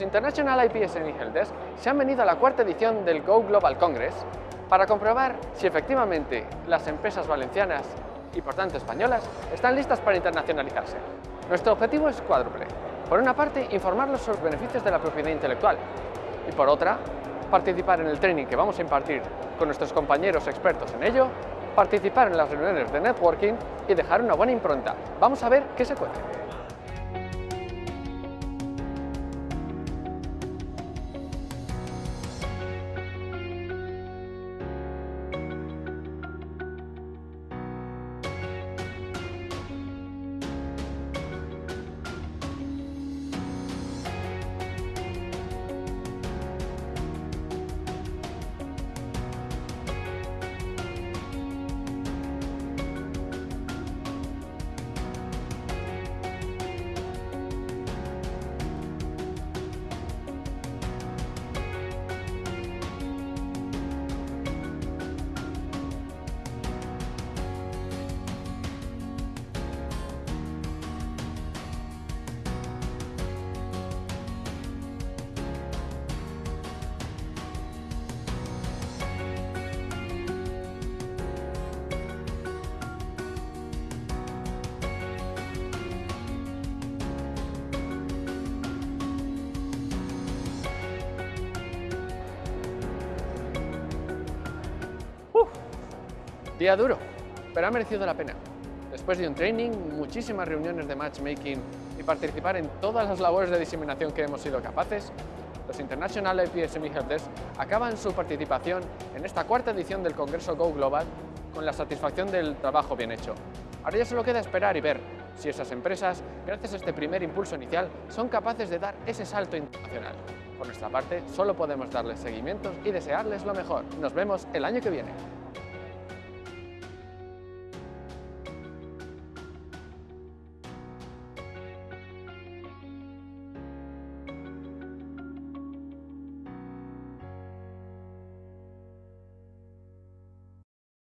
International IPSMI Helpdesk se han venido a la cuarta edición del Go Global Congress para comprobar si efectivamente las empresas valencianas y por tanto españolas están listas para internacionalizarse. Nuestro objetivo es cuádruple. Por una parte, informarlos sobre los beneficios de la propiedad intelectual y por otra, participar en el training que vamos a impartir con nuestros compañeros expertos en ello, participar en las reuniones de networking y dejar una buena impronta. Vamos a ver qué se cuece. Día duro, pero ha merecido la pena. Después de un training, muchísimas reuniones de matchmaking y participar en todas las labores de diseminación que hemos sido capaces, los International IPSMI Helpdesk acaban su participación en esta cuarta edición del Congreso Go Global con la satisfacción del trabajo bien hecho. Ahora ya solo queda esperar y ver si esas empresas, gracias a este primer impulso inicial, son capaces de dar ese salto internacional. Por nuestra parte, solo podemos darles seguimientos y desearles lo mejor. Nos vemos el año que viene.